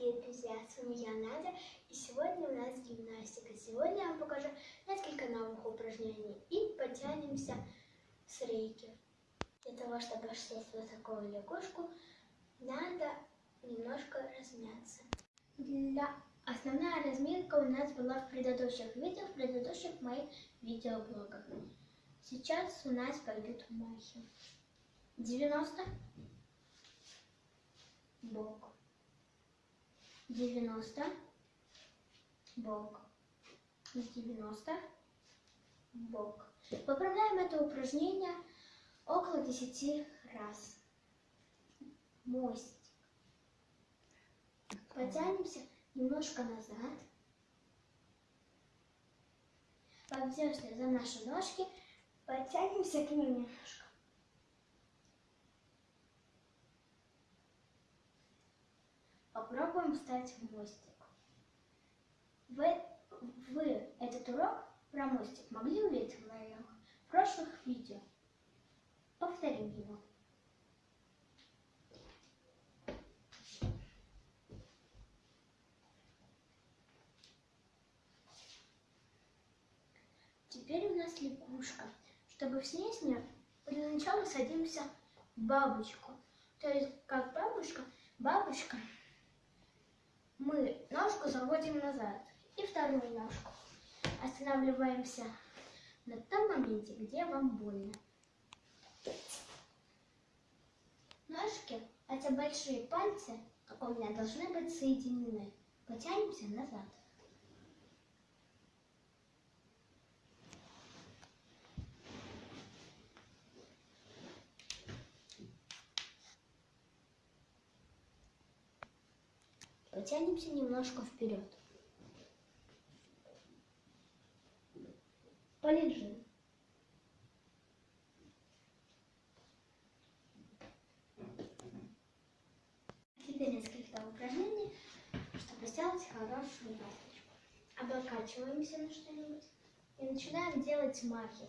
дорогие друзья, с вами я, Надя, и сегодня у нас гимнастика. Сегодня я вам покажу несколько новых упражнений и потянемся с рейки. Для того, чтобы сесть в такую лягушку, надо немножко размяться. Для... Основная разминка у нас была в предыдущих видео, в предыдущих моих видеоблогах. Сейчас у нас пойдут махи. 90 бок. 90 бок. 90 бок. Выполняем это упражнение около 10 раз. Мостик. Потянемся немножко назад. Поддерживаем за наши ножки. Подтянемся к ним немножко. Попробуем встать в мостик. Вы, вы этот урок про мостик могли увидеть в моих прошлых видео? Повторим его. Теперь у нас лягушка. Чтобы снять ее, для начала садимся в бабочку. То есть, как бабушка, бабушка мы ножку заводим назад и вторую ножку. Останавливаемся на том моменте, где вам больно. Ножки, эти большие пальцы, как у меня, должны быть соединены. Потянемся назад. Потянемся немножко вперед. Полежим. Теперь несколько упражнений, чтобы сделать хорошую ласточку. Облокачиваемся на что-нибудь и начинаем делать махи.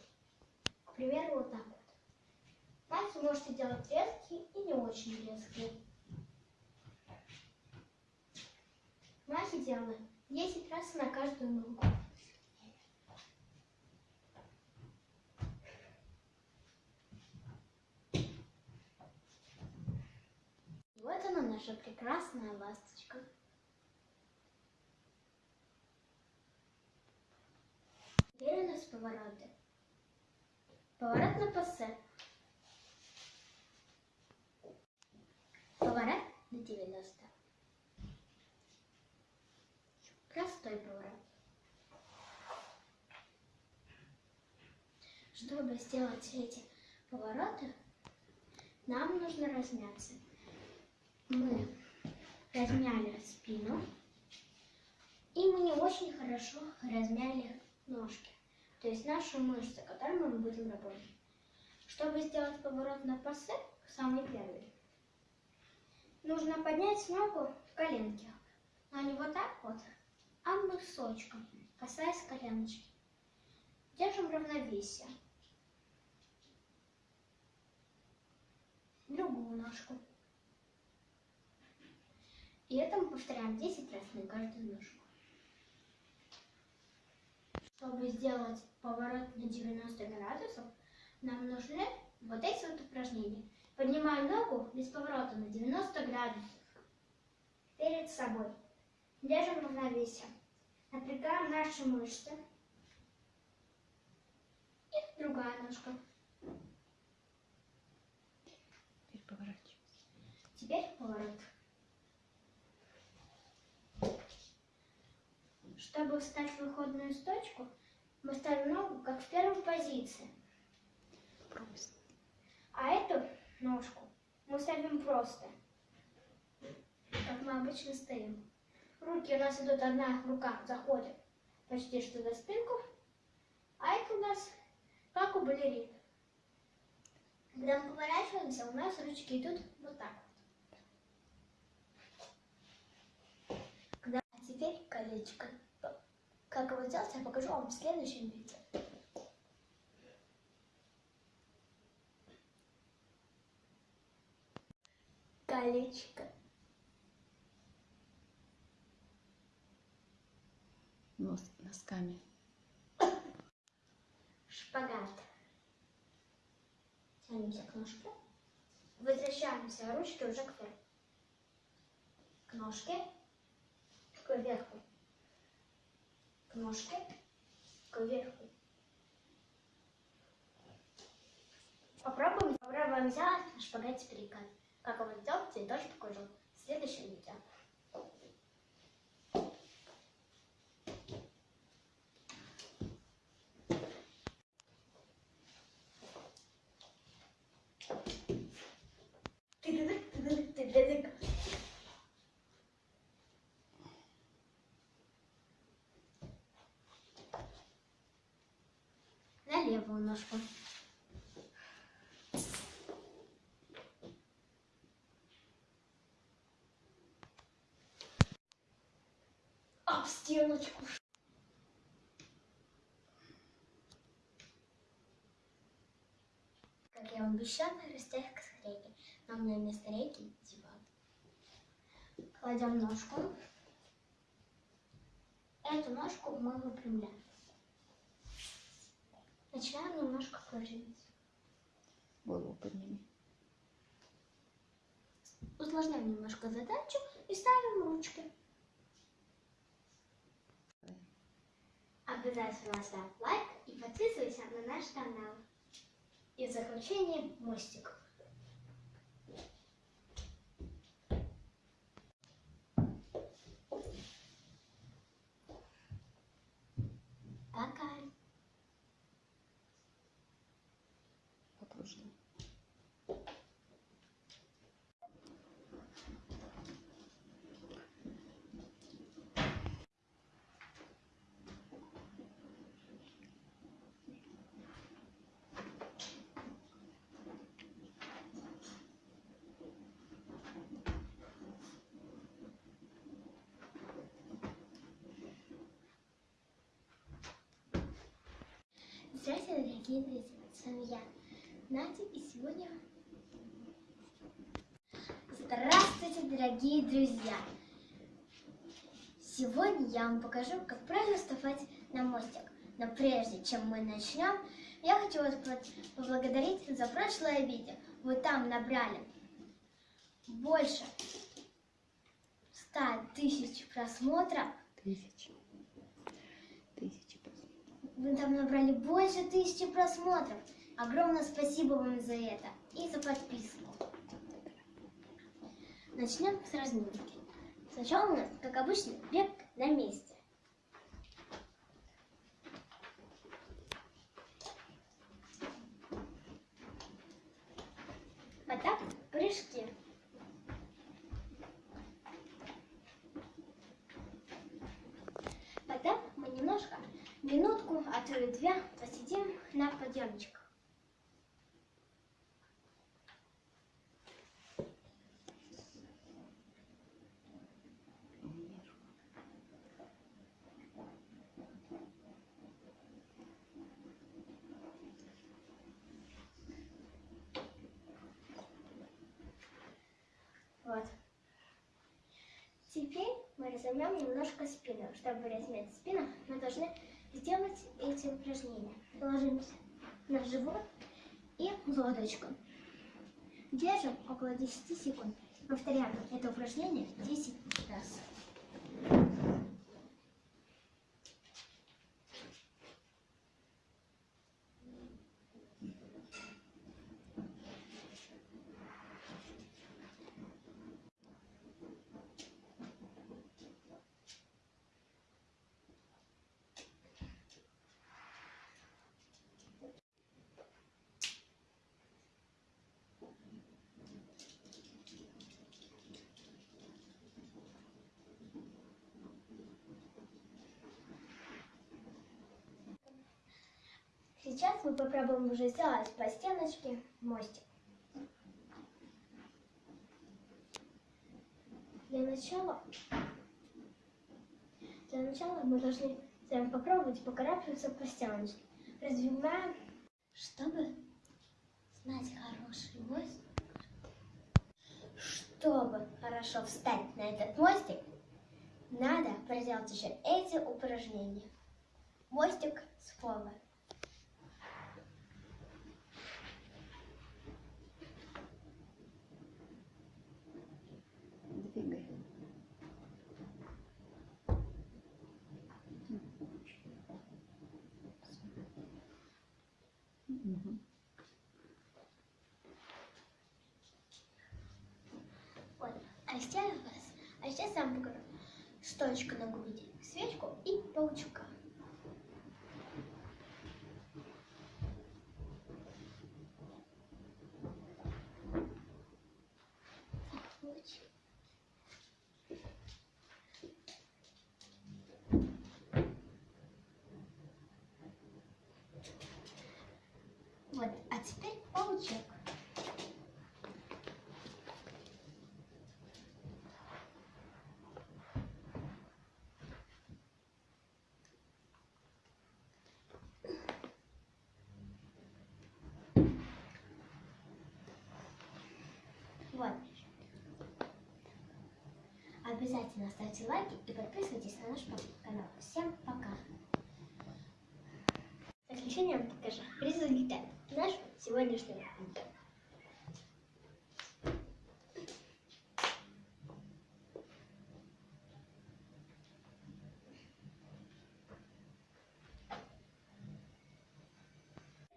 К примеру, вот так вот. Махи можете делать резкие и не очень резкие. Махи делаем 10 раз на каждую ногу. Вот она, наша прекрасная ласточка. Теперь у нас повороты. Поворот на пассе. Поворот на 90. Простой поворот. Чтобы сделать эти повороты, нам нужно размяться. Мы размяли спину, и мы не очень хорошо размяли ножки, то есть наши мышцы, которыми мы будем работать. Чтобы сделать поворот на пассе, самый первый, нужно поднять ногу в коленке, но не вот так вот, а носочком, касаясь коленочки. Держим равновесие. Другую ножку. И это мы повторяем 10 раз на каждую ножку. Чтобы сделать поворот на 90 градусов, нам нужны вот эти вот упражнения. Поднимаем ногу без поворота на 90 градусов перед собой. Держим равновесие. Напрягаем наши мышцы. И другая ножка. Теперь поворачивайся. Теперь поворот. Чтобы встать в выходную сточку, мы ставим ногу как в первой позиции. Просто. А эту ножку мы ставим просто, как мы обычно стоим. Руки у нас идут, одна рука заходит почти что за спинку, а это у нас как у балерин. Когда мы поворачиваемся, у нас ручки идут вот так вот. Когда... А теперь колечко. Как его сделать, я покажу вам в следующем видео. Колечко. Нос, носками. Шпагат. Тянемся к ножке. Возвращаемся, ручки уже к верху. К ножке. К верху. К ножке. К верху. Попробуем, попробуем сделать на шпагате перекат. Как его сделать, я тоже покажу в следующем видео. Тыдыдык. На левую ножку. Об стеночку. Как я вам обещала, растяг к рейке. Но у меня вместо рейки. Кладем ножку. Эту ножку мы выпрямляем. Начинаем немножко кружить. Голову подними. Усложняем немножко задачу и ставим ручки. Обязательно ставь лайк и подписывайся на наш канал. И в заключение мостик. Пока. Окружно. Здравствуйте, дорогие друзья! С вами я, Надя, и сегодня... Здравствуйте, дорогие друзья! Сегодня я вам покажу, как правильно вставать на мостик. Но прежде чем мы начнем, я хочу вас по- поблагодарить за прошлое видео. Вы там набрали больше 100 тысяч просмотров. Тысячи. Тысячи просмотров. Вы там набрали больше тысячи просмотров. Огромное спасибо вам за это и за подписку. Начнем с разминки. Сначала у нас, как обычно, бег на месте. Потом прыжки. Потом мы немножко, минутку, а то и две, посидим на подъемчиках. Вот. Теперь мы разомнем немножко спину. Чтобы размять спину, мы должны сделать эти упражнения. Ложимся на живот и лодочку. Держим около 10 секунд. Повторяем это упражнение 10 раз. Сейчас мы попробуем уже сделать по стеночке мостик. Для начала, для начала мы должны с попробовать покарабкаться по стеночке. Развиваем, чтобы знать хороший мостик. Чтобы хорошо встать на этот мостик, надо проделать еще эти упражнения. Мостик с пола. Двигай. Мгм. Вот. А сейчас, а сейчас я вам покажу стоечку на груди, свечку и паучка. Луч. Вот, а теперь паучок. Вот. Обязательно ставьте лайки и подписывайтесь на наш канал. Всем пока. В заключение вам покажу результат нашего сегодняшнего видео.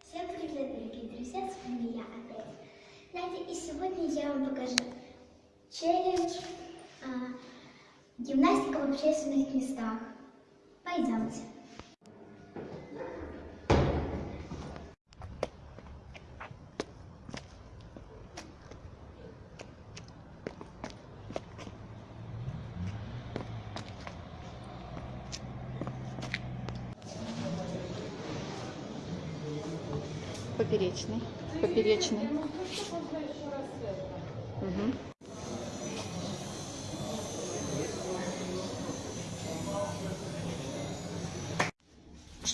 Всем привет, дорогие друзья, с вами я опять. Надя, и сегодня я вам покажу челлендж гимнастика в общественных местах. Пойдемте. Поперечный. Поперечный.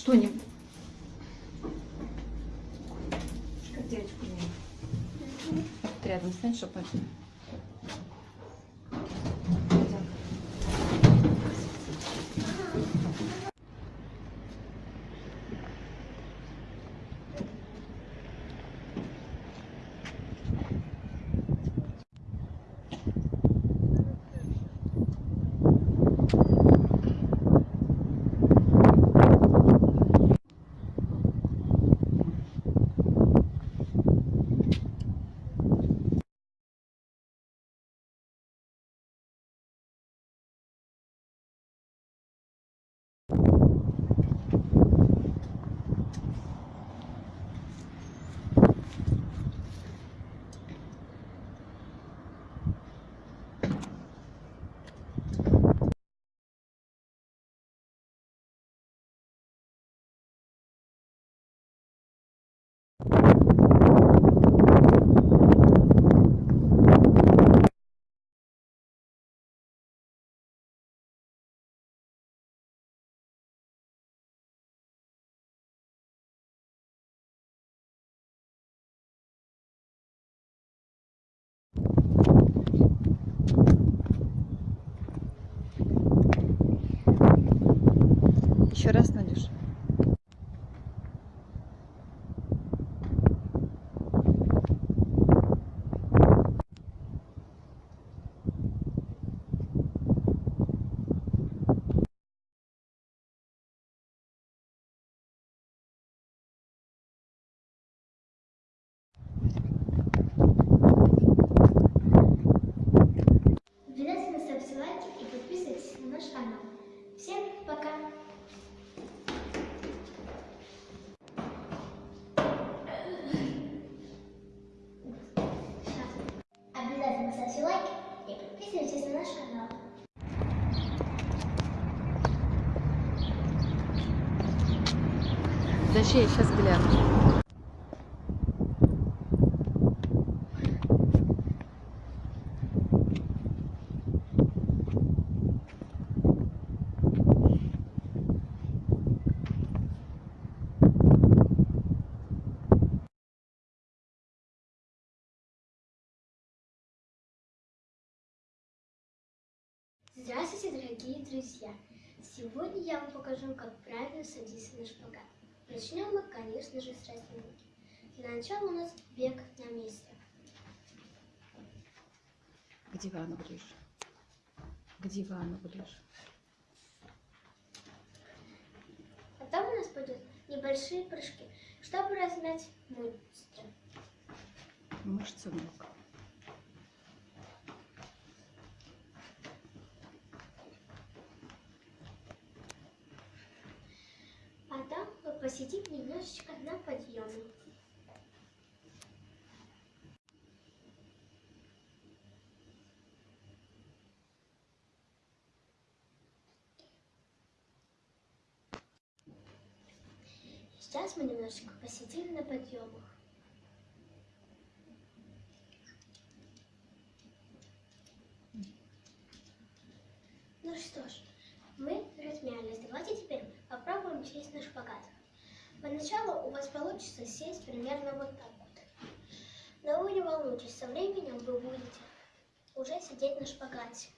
Что не... Шкатечку не. Вот Рядом стань, чтобы... Еще раз, Надюш. Обязательно ставьте лайки и подписывайтесь на наш канал. Всем пока! Сейчас. Обязательно ставьте лайки и подписывайтесь на наш канал. Я сейчас гляну. Здравствуйте, дорогие друзья! Сегодня я вам покажу, как правильно садиться на шпагат. Начнем мы, конечно же, с разминки. Для начала у нас бег на месте. К дивану ближе. К дивану ближе. Потом у нас пойдут небольшие прыжки, чтобы размять мышцы. Мышцы ног. Потом мы посидим немножечко на подъеме. Сейчас мы немножечко посидим на подъемах. Ну что ж, мы размялись. Давайте теперь попробуем сесть на шпагат. Поначалу у вас получится сесть примерно вот так вот. Но вы не волнуйтесь, со временем вы будете уже сидеть на шпагате.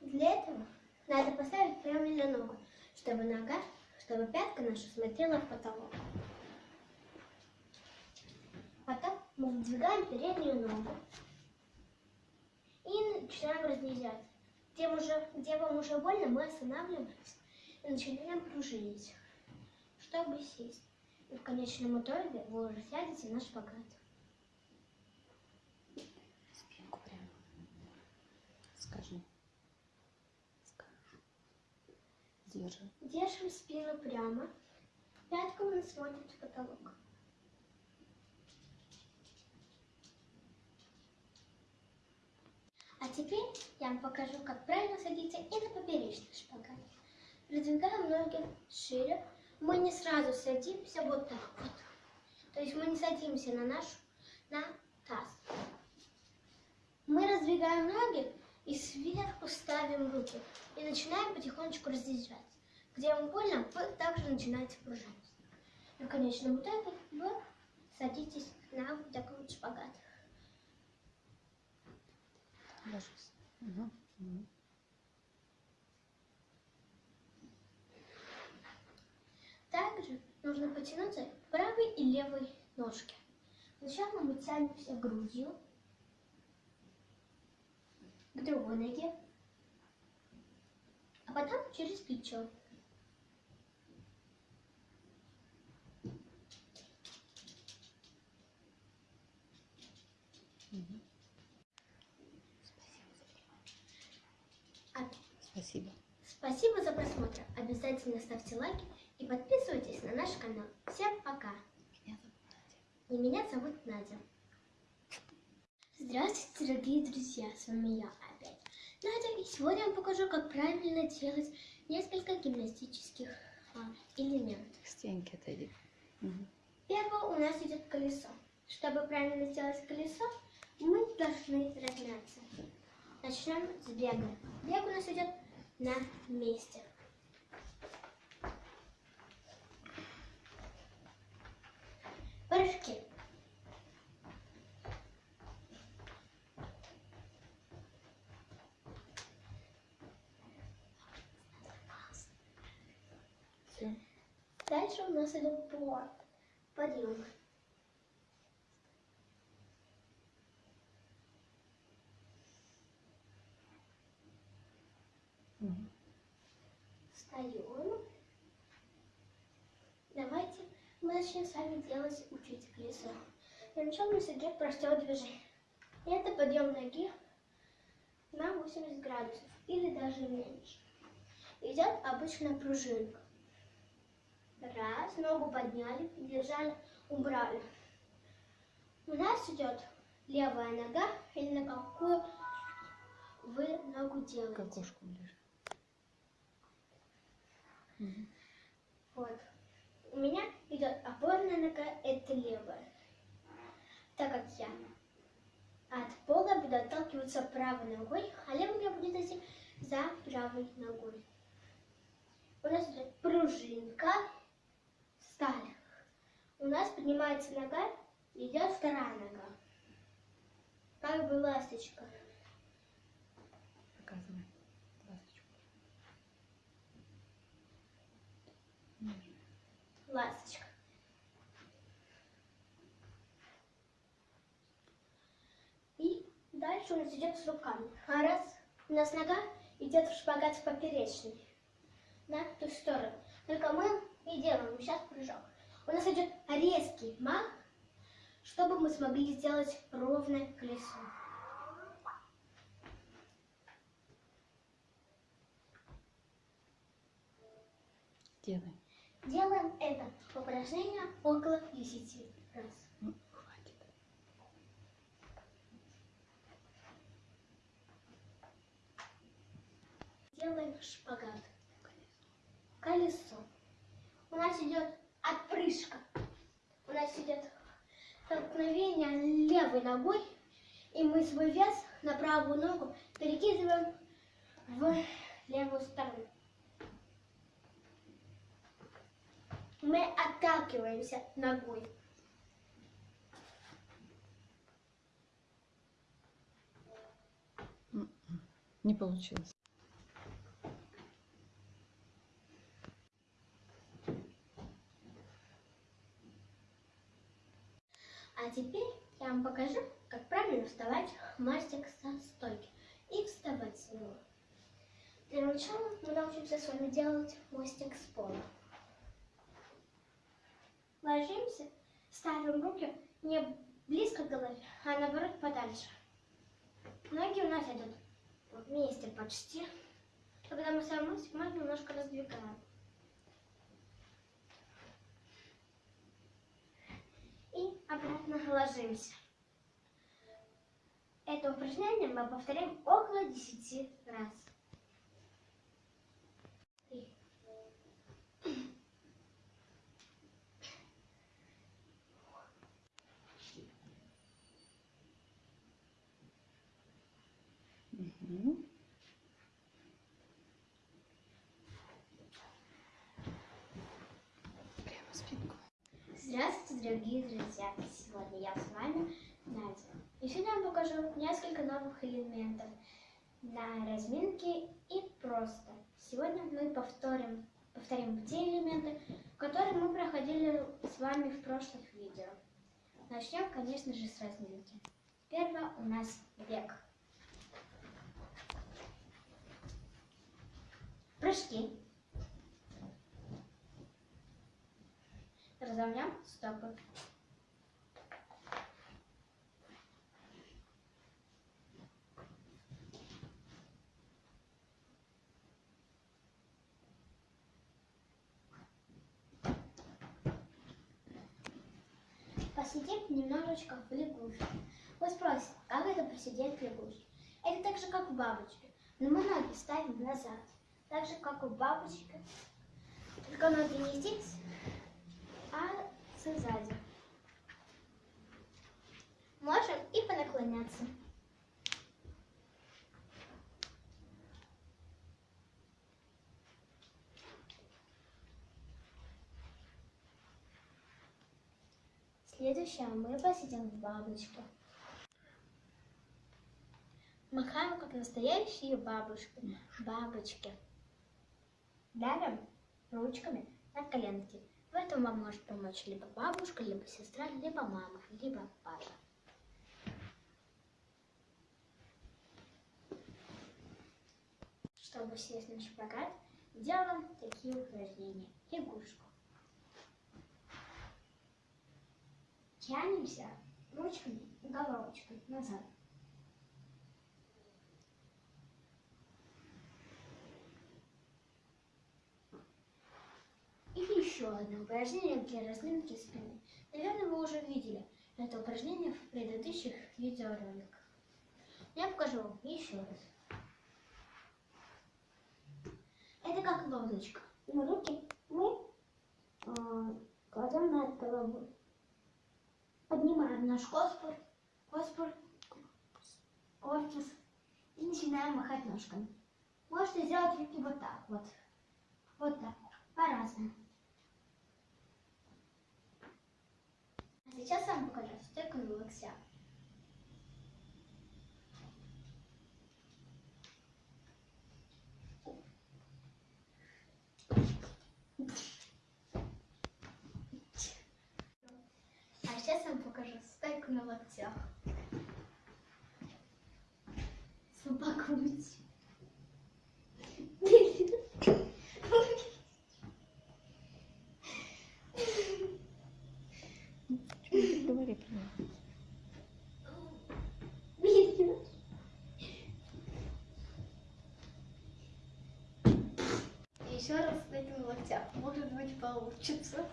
Для этого надо поставить правильно ногу, чтобы нога, чтобы пятка наша смотрела в потолок. Потом мы выдвигаем переднюю ногу и начинаем разнизять. Где, уже, где вам уже больно, мы останавливаемся начинаем пружинить, чтобы сесть. И в конечном итоге вы уже сядете на шпагат. Спинку прямо. Скажи. Скажи. Держи. Держим спину прямо, пятку мы сводим в потолок. А теперь я вам покажу, как правильно садиться и на поперечный шпагат. Продвигаем ноги шире. Мы не сразу садимся вот так вот. То есть мы не садимся на наш на таз. Мы раздвигаем ноги и сверху ставим руки. И начинаем потихонечку раздвигать. Где вам больно, вы также начинаете пружинить. И в конечном итоге вы садитесь на вот такой вот шпагат. Ложись. Угу. Также нужно потянуться к правой и левой ножке. Сначала мы тянемся грудью к другой ноге, а потом через плечо. Спасибо. Спасибо за просмотр. Обязательно ставьте лайки и подписывайтесь на наш канал. Всем пока. Меня зовут Надя. И меня зовут Надя. Здравствуйте, дорогие друзья! С вами я опять. Надя, и сегодня я вам покажу, как правильно делать несколько гимнастических а, элементов. К стенке отойди. Угу. Первое у нас идет колесо. Чтобы правильно сделать колесо, мы должны размяться. Начнем с бега. Бег у нас идет на месте. Все. Дальше у нас идет борт. Подъем. Встаем. Давайте мы начнем с вами делать, учить колесо. Для начала у нас идет простое движение. Это подъем ноги на 80 градусов или даже меньше. Идет обычная пружинка. Раз, ногу подняли, держали, убрали. У нас идет левая нога или на какую вы ногу делаете. окошку ближе. Угу. Вот. У меня идет опорная нога, это левая. Так как я от пола буду отталкиваться правой ногой, а левая я буду идти за правой ногой. У нас идет пружинка, встали. У нас поднимается нога, идет вторая нога. Как бы ласточка. Ласточка. И дальше у нас идет с руками. А раз у нас нога идет в шпагат в поперечный. На ту сторону. Только мы и делаем сейчас прыжок. У нас идет резкий мах, чтобы мы смогли сделать ровное колесо. Делай. Делаем это упражнение около 10 раз. Ну, хватит. Делаем шпагат. Колесо. У нас идет отпрыжка. У нас идет столкновение левой ногой, и мы свой вес на правую ногу перекидываем в левую сторону. Мы отталкиваемся ногой. Не получилось. А теперь я вам покажу, как правильно вставать в мостик со стойки и вставать с него. Для начала мы научимся с вами делать мостик с пола. Ложимся, ставим руки не близко к голове, а наоборот подальше. Ноги у нас идут вместе почти. Когда мы ставим мостик, мы немножко раздвигаем. и обратно ложимся. Это упражнение мы повторяем около 10 раз. Три. Мгм. Прямо спинку. Здравствуйте, дорогие друзья! Сегодня я с вами Надя. И сегодня я вам покажу несколько новых элементов на разминке и просто. Сегодня мы повторим, повторим те элементы, которые мы проходили с вами в прошлых видео. Начнем, конечно же, с разминки. Первое у нас бег. Прыжки. Разомнем стопы. Посидим немножечко в лягушке. Вы спросите, как это посидеть в лягушке? Это так же, как в бабочке. Но мы ноги ставим назад. Так же, как у бабочки. Только ноги не здесь, а сзади. Можем и понаклоняться. Следующее мы посидим в бабочке. Махаем, как настоящие бабушки. Бабочки. Давим ручками на коленки. В этом вам может помочь либо бабушка, либо сестра, либо мама, либо папа. Чтобы сесть на шпагат, делаем такие упражнения. Лягушку. Тянемся ручками, головочкой назад. И еще одно упражнение для разминки спины. Наверное, вы уже видели это упражнение в предыдущих видеороликах. Я покажу вам еще раз. Это как лодочка. Но руки мы э, кладем над головой. Поднимаем наш коспур, коспур, корпус и начинаем махать ножками. Можете сделать руки вот так вот. Вот так. По-разному. А сейчас я вам покажу стойку на локтях. Сейчас я вам покажу стойку на локтях. Собакуть. Говори про него. Еще раз на локтях. Может быть получится.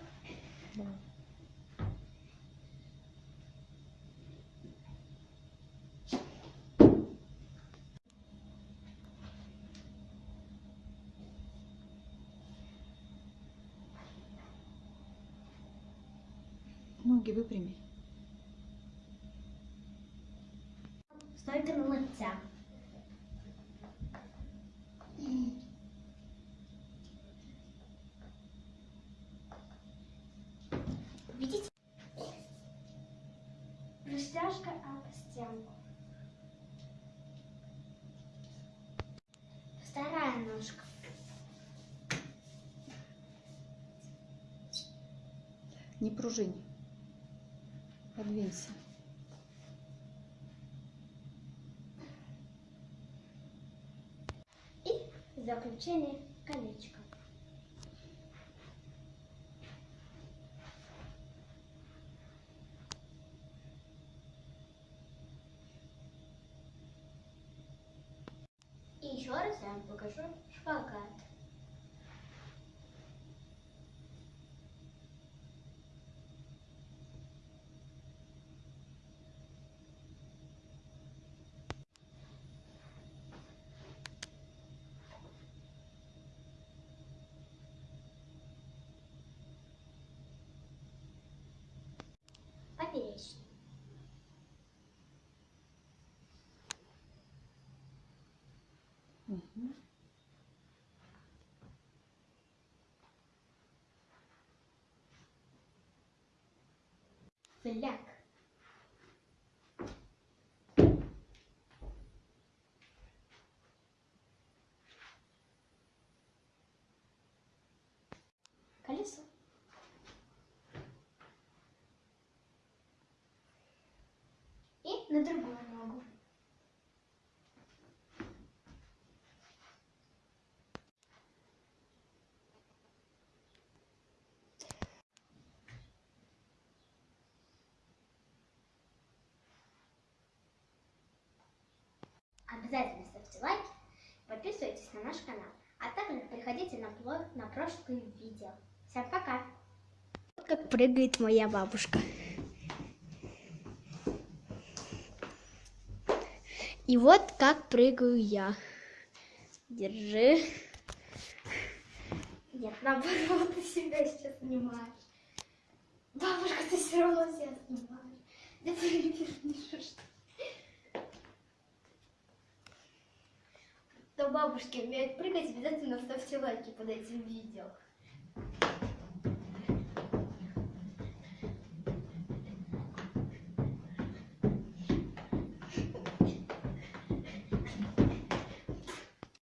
Выпрями. Стойка на локтях. Видите? Растяжка об стенку. Вторая ножка. Не пружинь. Подвинься. И заключение колечко. flack Обязательно ставьте лайки, подписывайтесь на наш канал, а также приходите на, на прошлые видео. Всем пока! Вот как прыгает моя бабушка. И вот как прыгаю я. Держи. Нет, наоборот, ты себя сейчас снимаешь. Бабушка, ты все равно себя снимаешь. Да перевернешь. Кто бабушки умеют прыгать, обязательно ставьте лайки под этим видео.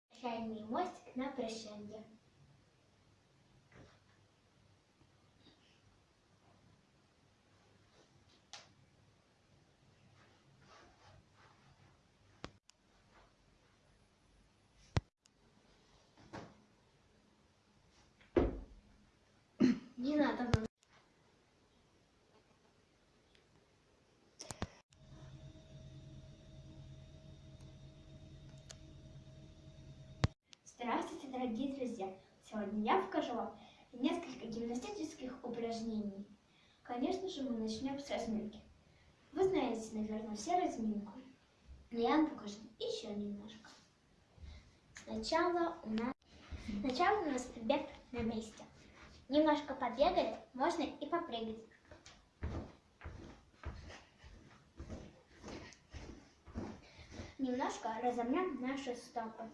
Прощальный мостик на прощание. Не надо. Здравствуйте, дорогие друзья! Сегодня я покажу вам несколько гимнастических упражнений. Конечно же, мы начнем с разминки. Вы знаете, наверное, все разминку. Но я вам покажу еще немножко. Сначала у нас, сначала у нас побег на месте. Немножко побегали, можно и попрыгать. Немножко разомнем наши стопы.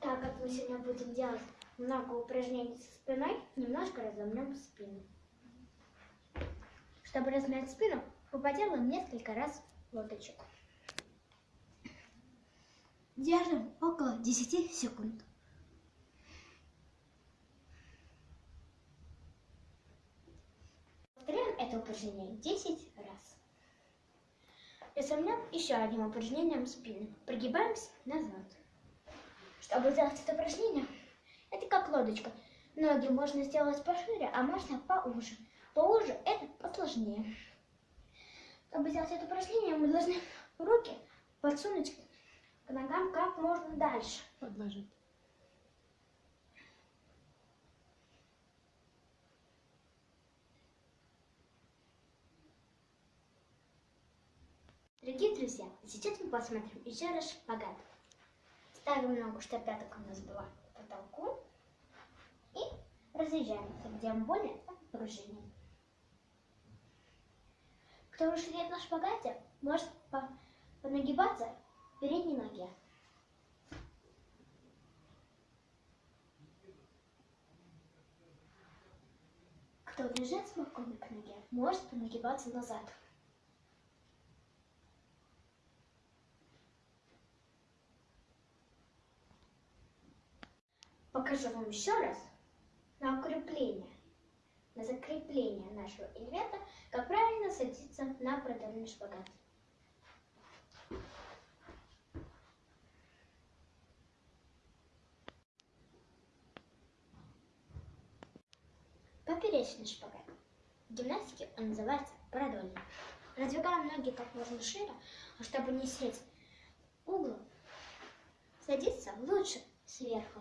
Так как мы сегодня будем делать много упражнений со спиной, немножко разомнем спину. Чтобы размять спину, мы поделаем несколько раз лодочек. Держим около 10 секунд. Повторяем это упражнение 10 раз. Расслабляем еще одним упражнением спины. Прогибаемся назад. Чтобы сделать это упражнение, это как лодочка. Ноги можно сделать пошире, а можно поуже. Поуже это посложнее. Чтобы сделать это упражнение, мы должны руки подсунуть к ногам как можно дальше. Подложить. Дорогие друзья, сейчас мы посмотрим еще раз шпагат. Ставим ногу, чтобы пяток у нас была к потолку. И разъезжаемся, где мы более пружине. Кто сидит на шпагате, может по- понагибаться в передней ноге. Кто лежит спокойно к ноге, может понагибаться назад. Покажу вам еще раз на укрепление, на закрепление нашего элемента, как правильно садиться на продольный шпагат. Поперечный шпагат. В гимнастике он называется продольный. Раздвигаем ноги как можно шире, а чтобы не сесть углом, садиться лучше сверху.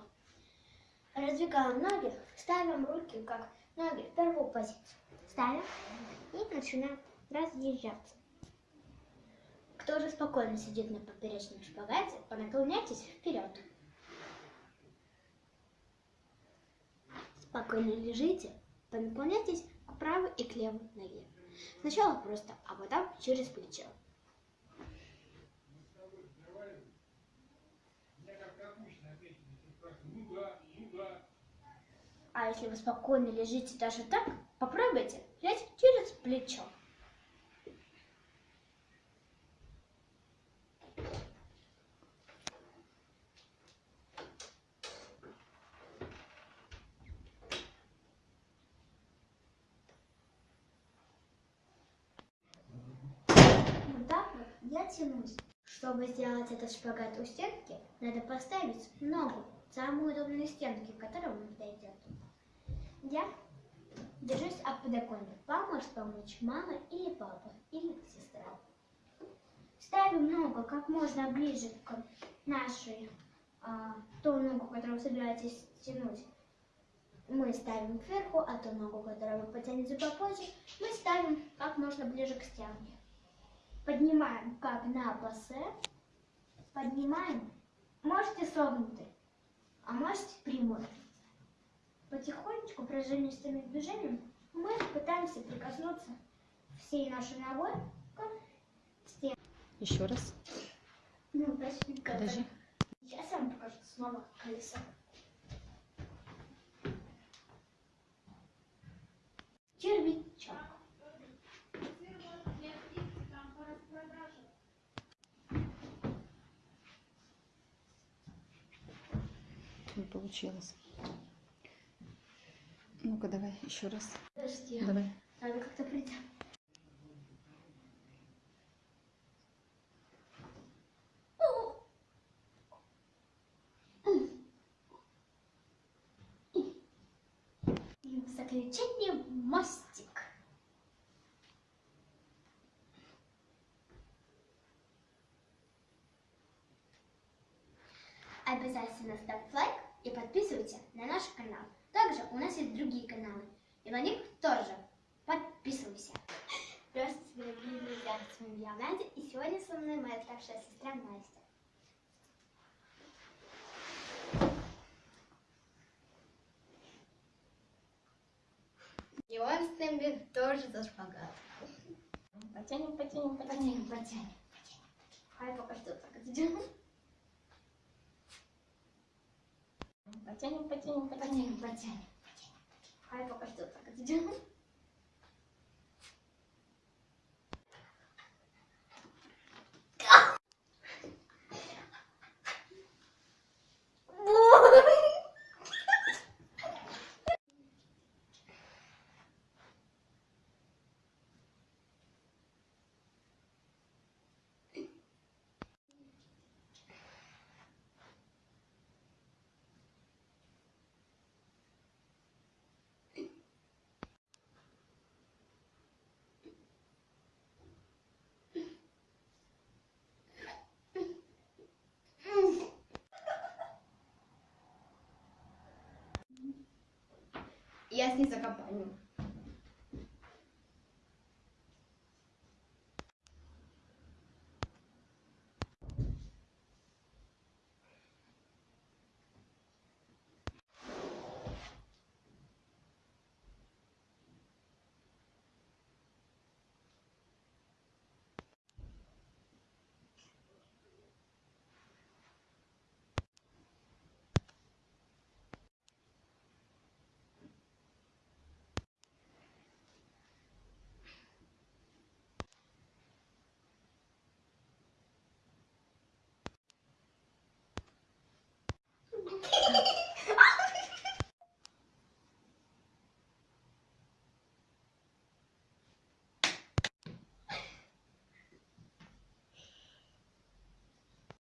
Раздвигаем ноги, ставим руки как ноги в первую позицию. Ставим и начинаем разъезжаться. Кто же спокойно сидит на поперечном шпагате, понаклоняйтесь вперед. Спокойно лежите, понаклоняйтесь к правой и к левой ноге. Сначала просто, а потом через плечо. А если вы спокойно лежите даже так, попробуйте лечь через плечо. Вот так вот я тянусь. Чтобы сделать этот шпагат у стенки, надо поставить ногу в самую удобную стенку, к которой он подойдет. Я держусь об подоконник. Вам помочь мама или папа, или сестра. Ставим ногу как можно ближе к нашей, а, ту ногу, которую вы собираетесь тянуть. Мы ставим кверху, а ту ногу, которую вы потянете попозже, мы ставим как можно ближе к стенке. Поднимаем как на пассе. Поднимаем. Можете согнутый, а можете прямой. Потихонечку, пружинистыми движениями, мы пытаемся прикоснуться всей нашей ногой к стенке. Еще раз. Ну, Подожди. Сейчас я вам покажу снова колесо. Червячок. Не получилось. Ну-ка, давай еще раз. Подожди. Давай. Надо как-то прийти. И в заключение мостик. Обязательно ставь лайк и подписывайся на наш канал. Также у нас есть другие каналы, и на них тоже подписывайся. Здравствуйте, дорогие друзья, с вами я, Надя, и сегодня со мной моя старшая сестра Настя. И он с нами тоже за шпагат. Потянем, потянем, потянем, потянем. Хай пока что так сделаем. Потянем, потянем, потянем, потянем. Хай пока что так я снизу компанию.